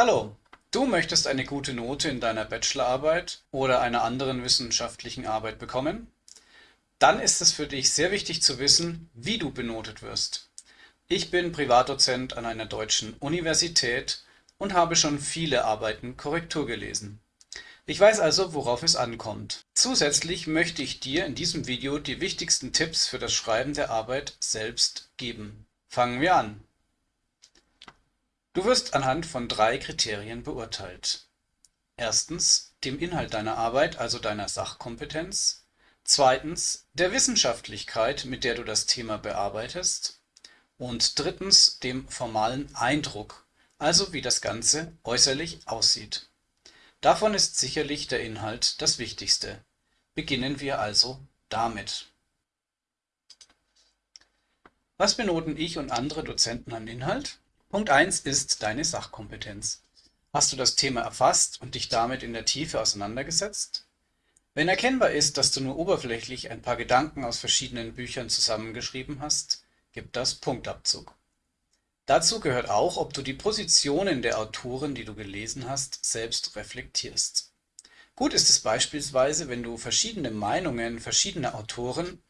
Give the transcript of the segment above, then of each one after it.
Hallo, du möchtest eine gute Note in deiner Bachelorarbeit oder einer anderen wissenschaftlichen Arbeit bekommen? Dann ist es für dich sehr wichtig zu wissen, wie du benotet wirst. Ich bin Privatdozent an einer deutschen Universität und habe schon viele Arbeiten Korrektur gelesen. Ich weiß also, worauf es ankommt. Zusätzlich möchte ich dir in diesem Video die wichtigsten Tipps für das Schreiben der Arbeit selbst geben. Fangen wir an. Du wirst anhand von drei Kriterien beurteilt. Erstens dem Inhalt deiner Arbeit, also deiner Sachkompetenz. Zweitens der Wissenschaftlichkeit, mit der du das Thema bearbeitest. Und drittens dem formalen Eindruck, also wie das Ganze äußerlich aussieht. Davon ist sicherlich der Inhalt das Wichtigste. Beginnen wir also damit. Was benoten ich und andere Dozenten an Inhalt? Punkt 1 ist deine Sachkompetenz. Hast du das Thema erfasst und dich damit in der Tiefe auseinandergesetzt? Wenn erkennbar ist, dass du nur oberflächlich ein paar Gedanken aus verschiedenen Büchern zusammengeschrieben hast, gibt das Punktabzug. Dazu gehört auch, ob du die Positionen der Autoren, die du gelesen hast, selbst reflektierst. Gut ist es beispielsweise, wenn du verschiedene Meinungen verschiedener Autoren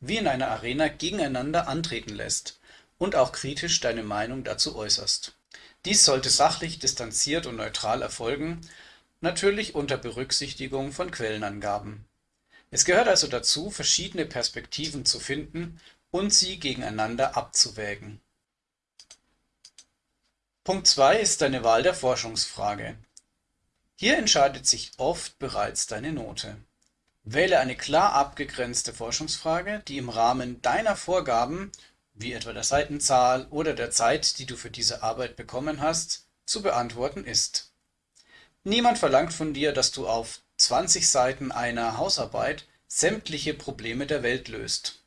wie in einer Arena gegeneinander antreten lässt und auch kritisch deine Meinung dazu äußerst. Dies sollte sachlich, distanziert und neutral erfolgen, natürlich unter Berücksichtigung von Quellenangaben. Es gehört also dazu, verschiedene Perspektiven zu finden und sie gegeneinander abzuwägen. Punkt 2 ist deine Wahl der Forschungsfrage. Hier entscheidet sich oft bereits deine Note. Wähle eine klar abgegrenzte Forschungsfrage, die im Rahmen deiner Vorgaben wie etwa der Seitenzahl oder der Zeit, die du für diese Arbeit bekommen hast, zu beantworten ist. Niemand verlangt von dir, dass du auf 20 Seiten einer Hausarbeit sämtliche Probleme der Welt löst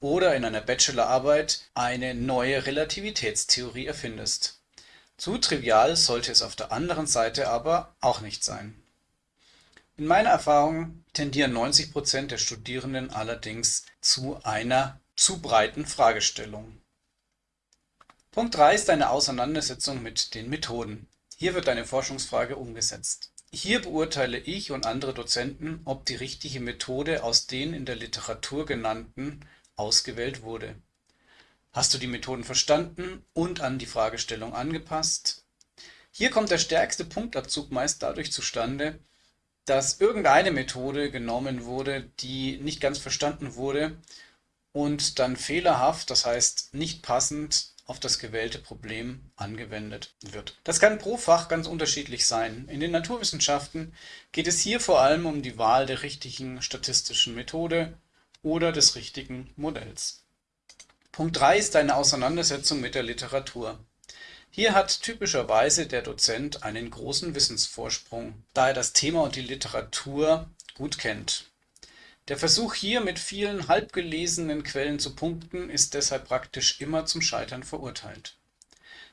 oder in einer Bachelorarbeit eine neue Relativitätstheorie erfindest. Zu trivial sollte es auf der anderen Seite aber auch nicht sein. In meiner Erfahrung tendieren 90 Prozent der Studierenden allerdings zu einer zu breiten Fragestellung. Punkt 3 ist eine Auseinandersetzung mit den Methoden. Hier wird eine Forschungsfrage umgesetzt. Hier beurteile ich und andere Dozenten, ob die richtige Methode aus den in der Literatur genannten ausgewählt wurde. Hast du die Methoden verstanden und an die Fragestellung angepasst? Hier kommt der stärkste Punktabzug meist dadurch zustande, dass irgendeine Methode genommen wurde, die nicht ganz verstanden wurde und dann fehlerhaft, das heißt nicht passend auf das gewählte Problem angewendet wird. Das kann pro Fach ganz unterschiedlich sein. In den Naturwissenschaften geht es hier vor allem um die Wahl der richtigen statistischen Methode oder des richtigen Modells. Punkt 3 ist eine Auseinandersetzung mit der Literatur. Hier hat typischerweise der Dozent einen großen Wissensvorsprung, da er das Thema und die Literatur gut kennt. Der Versuch hier mit vielen halbgelesenen Quellen zu punkten, ist deshalb praktisch immer zum Scheitern verurteilt.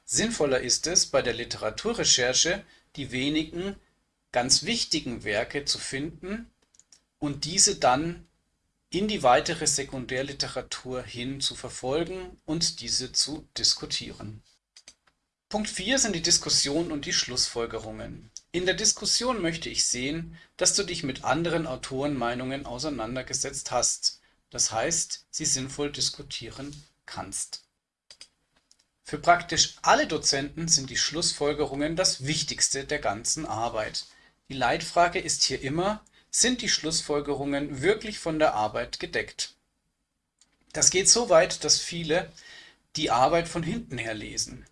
Sinnvoller ist es, bei der Literaturrecherche die wenigen ganz wichtigen Werke zu finden und diese dann in die weitere Sekundärliteratur hin zu verfolgen und diese zu diskutieren. Punkt 4 sind die Diskussion und die Schlussfolgerungen. In der Diskussion möchte ich sehen, dass du dich mit anderen Autorenmeinungen auseinandergesetzt hast, das heißt, sie sinnvoll diskutieren kannst. Für praktisch alle Dozenten sind die Schlussfolgerungen das Wichtigste der ganzen Arbeit. Die Leitfrage ist hier immer, sind die Schlussfolgerungen wirklich von der Arbeit gedeckt? Das geht so weit, dass viele die Arbeit von hinten her lesen.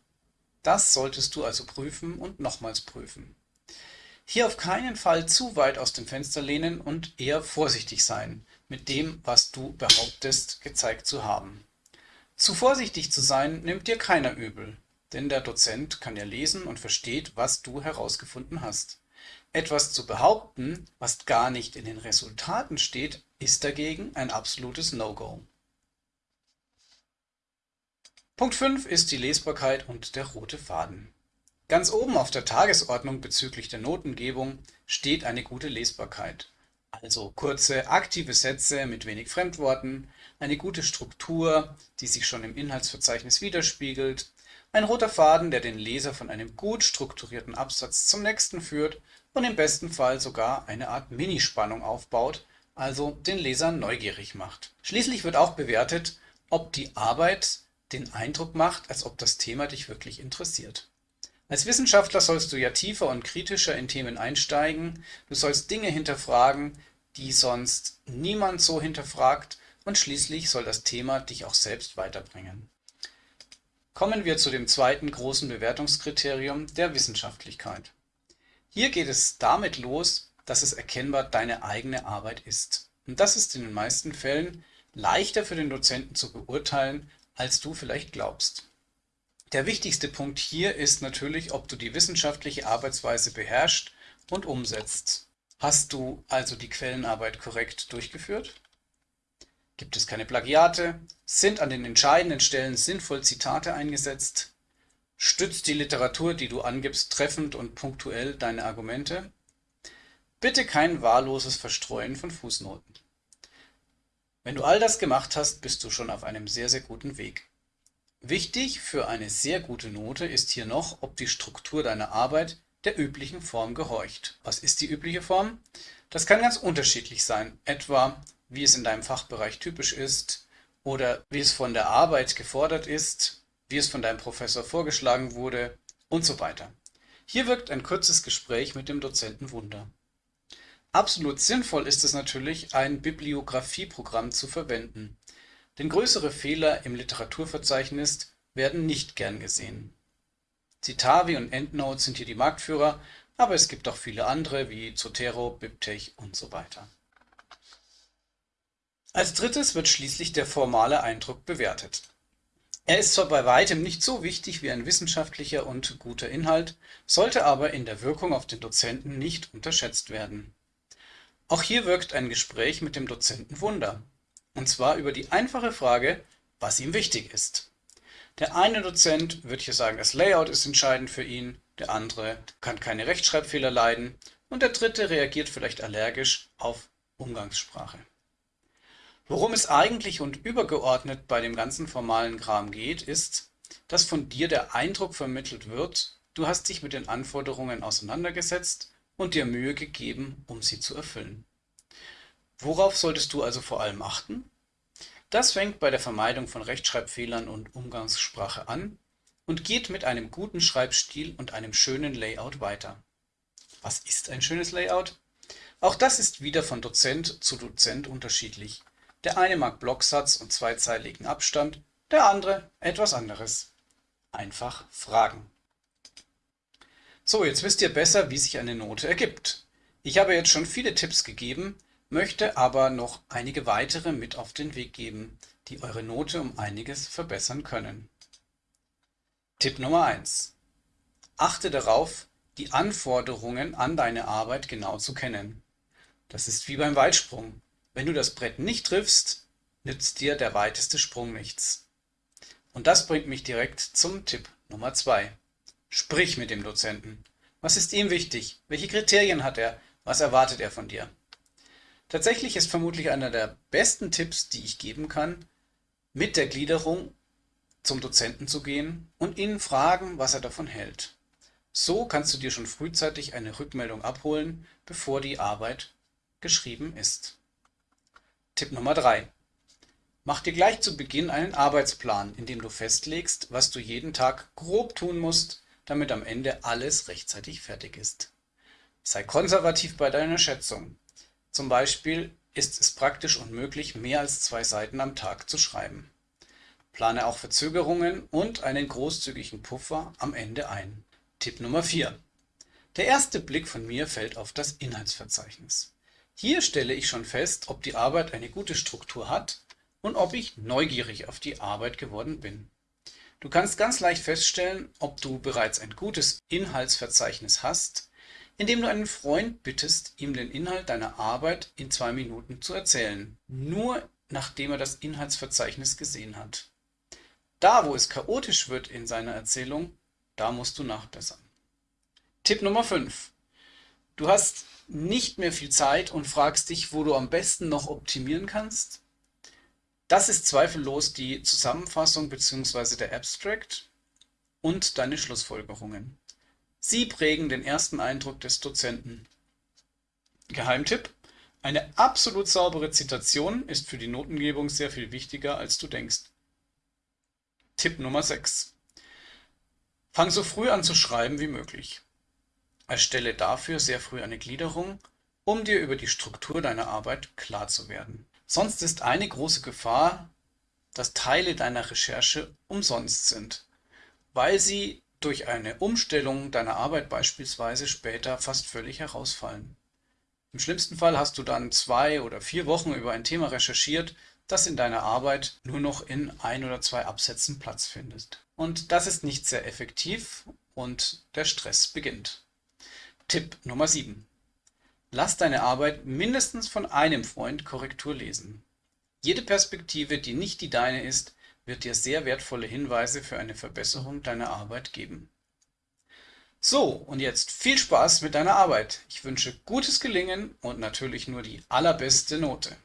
Das solltest du also prüfen und nochmals prüfen. Hier auf keinen Fall zu weit aus dem Fenster lehnen und eher vorsichtig sein mit dem, was du behauptest, gezeigt zu haben. Zu vorsichtig zu sein, nimmt dir keiner übel, denn der Dozent kann ja lesen und versteht, was du herausgefunden hast. Etwas zu behaupten, was gar nicht in den Resultaten steht, ist dagegen ein absolutes No-Go. Punkt 5 ist die Lesbarkeit und der rote Faden. Ganz oben auf der Tagesordnung bezüglich der Notengebung steht eine gute Lesbarkeit. Also kurze, aktive Sätze mit wenig Fremdworten, eine gute Struktur, die sich schon im Inhaltsverzeichnis widerspiegelt, Ein roter Faden, der den Leser von einem gut strukturierten Absatz zum nächsten führt und im besten Fall sogar eine Art Minispannung aufbaut, also den Leser neugierig macht. Schließlich wird auch bewertet, ob die Arbeit den Eindruck macht, als ob das Thema dich wirklich interessiert. Als Wissenschaftler sollst du ja tiefer und kritischer in Themen einsteigen, du sollst Dinge hinterfragen, die sonst niemand so hinterfragt und schließlich soll das Thema dich auch selbst weiterbringen. Kommen wir zu dem zweiten großen Bewertungskriterium der Wissenschaftlichkeit. Hier geht es damit los, dass es erkennbar deine eigene Arbeit ist. Und das ist in den meisten Fällen leichter für den Dozenten zu beurteilen, als du vielleicht glaubst. Der wichtigste Punkt hier ist natürlich, ob du die wissenschaftliche Arbeitsweise beherrschst und umsetzt. Hast du also die Quellenarbeit korrekt durchgeführt? Gibt es keine Plagiate? Sind an den entscheidenden Stellen sinnvoll Zitate eingesetzt? Stützt die Literatur, die du angibst, treffend und punktuell deine Argumente? Bitte kein wahlloses Verstreuen von Fußnoten. Wenn du all das gemacht hast, bist du schon auf einem sehr, sehr guten Weg. Wichtig für eine sehr gute Note ist hier noch, ob die Struktur deiner Arbeit der üblichen Form gehorcht. Was ist die übliche Form? Das kann ganz unterschiedlich sein, etwa wie es in deinem Fachbereich typisch ist oder wie es von der Arbeit gefordert ist, wie es von deinem Professor vorgeschlagen wurde und so weiter. Hier wirkt ein kurzes Gespräch mit dem Dozenten Wunder. Absolut sinnvoll ist es natürlich, ein Bibliografieprogramm zu verwenden, denn größere Fehler im Literaturverzeichnis werden nicht gern gesehen. Citavi und EndNote sind hier die Marktführer, aber es gibt auch viele andere wie Zotero, BibTeX und so weiter. Als drittes wird schließlich der formale Eindruck bewertet. Er ist zwar bei weitem nicht so wichtig wie ein wissenschaftlicher und guter Inhalt, sollte aber in der Wirkung auf den Dozenten nicht unterschätzt werden. Auch hier wirkt ein Gespräch mit dem Dozenten Wunder, und zwar über die einfache Frage, was ihm wichtig ist. Der eine Dozent wird hier sagen, das Layout ist entscheidend für ihn, der andere kann keine Rechtschreibfehler leiden und der dritte reagiert vielleicht allergisch auf Umgangssprache. Worum es eigentlich und übergeordnet bei dem ganzen formalen Kram geht, ist, dass von dir der Eindruck vermittelt wird, du hast dich mit den Anforderungen auseinandergesetzt und dir Mühe gegeben, um sie zu erfüllen. Worauf solltest du also vor allem achten? Das fängt bei der Vermeidung von Rechtschreibfehlern und Umgangssprache an und geht mit einem guten Schreibstil und einem schönen Layout weiter. Was ist ein schönes Layout? Auch das ist wieder von Dozent zu Dozent unterschiedlich. Der eine mag Blocksatz und zweizeiligen Abstand, der andere etwas anderes. Einfach fragen. So, jetzt wisst ihr besser, wie sich eine Note ergibt. Ich habe jetzt schon viele Tipps gegeben, möchte aber noch einige weitere mit auf den Weg geben, die eure Note um einiges verbessern können. Tipp Nummer 1. Achte darauf, die Anforderungen an deine Arbeit genau zu kennen. Das ist wie beim Weitsprung. Wenn du das Brett nicht triffst, nützt dir der weiteste Sprung nichts. Und das bringt mich direkt zum Tipp Nummer 2. Sprich mit dem Dozenten. Was ist ihm wichtig? Welche Kriterien hat er? Was erwartet er von dir? Tatsächlich ist vermutlich einer der besten Tipps, die ich geben kann, mit der Gliederung zum Dozenten zu gehen und ihn fragen, was er davon hält. So kannst du dir schon frühzeitig eine Rückmeldung abholen, bevor die Arbeit geschrieben ist. Tipp Nummer 3. Mach dir gleich zu Beginn einen Arbeitsplan, in dem du festlegst, was du jeden Tag grob tun musst, damit am Ende alles rechtzeitig fertig ist. Sei konservativ bei deiner Schätzung. Zum Beispiel ist es praktisch unmöglich, mehr als zwei Seiten am Tag zu schreiben. Plane auch Verzögerungen und einen großzügigen Puffer am Ende ein. Tipp Nummer 4. Der erste Blick von mir fällt auf das Inhaltsverzeichnis. Hier stelle ich schon fest, ob die Arbeit eine gute Struktur hat und ob ich neugierig auf die Arbeit geworden bin. Du kannst ganz leicht feststellen, ob du bereits ein gutes Inhaltsverzeichnis hast, indem du einen Freund bittest, ihm den Inhalt deiner Arbeit in zwei Minuten zu erzählen, nur nachdem er das Inhaltsverzeichnis gesehen hat. Da, wo es chaotisch wird in seiner Erzählung, da musst du nachbessern. Tipp Nummer 5. Du hast nicht mehr viel Zeit und fragst dich, wo du am besten noch optimieren kannst? Das ist zweifellos die Zusammenfassung bzw. der Abstract und deine Schlussfolgerungen. Sie prägen den ersten Eindruck des Dozenten. Geheimtipp: Eine absolut saubere Zitation ist für die Notengebung sehr viel wichtiger, als du denkst. Tipp Nummer 6. Fang so früh an zu schreiben wie möglich. Erstelle dafür sehr früh eine Gliederung, um dir über die Struktur deiner Arbeit klar zu werden. Sonst ist eine große Gefahr, dass Teile deiner Recherche umsonst sind, weil sie durch eine Umstellung deiner Arbeit beispielsweise später fast völlig herausfallen. Im schlimmsten Fall hast du dann zwei oder vier Wochen über ein Thema recherchiert, das in deiner Arbeit nur noch in ein oder zwei Absätzen Platz findet. Und das ist nicht sehr effektiv und der Stress beginnt. Tipp Nummer 7. Lass deine Arbeit mindestens von einem Freund Korrektur lesen. Jede Perspektive, die nicht die deine ist, wird dir sehr wertvolle Hinweise für eine Verbesserung deiner Arbeit geben. So, und jetzt viel Spaß mit deiner Arbeit. Ich wünsche gutes Gelingen und natürlich nur die allerbeste Note.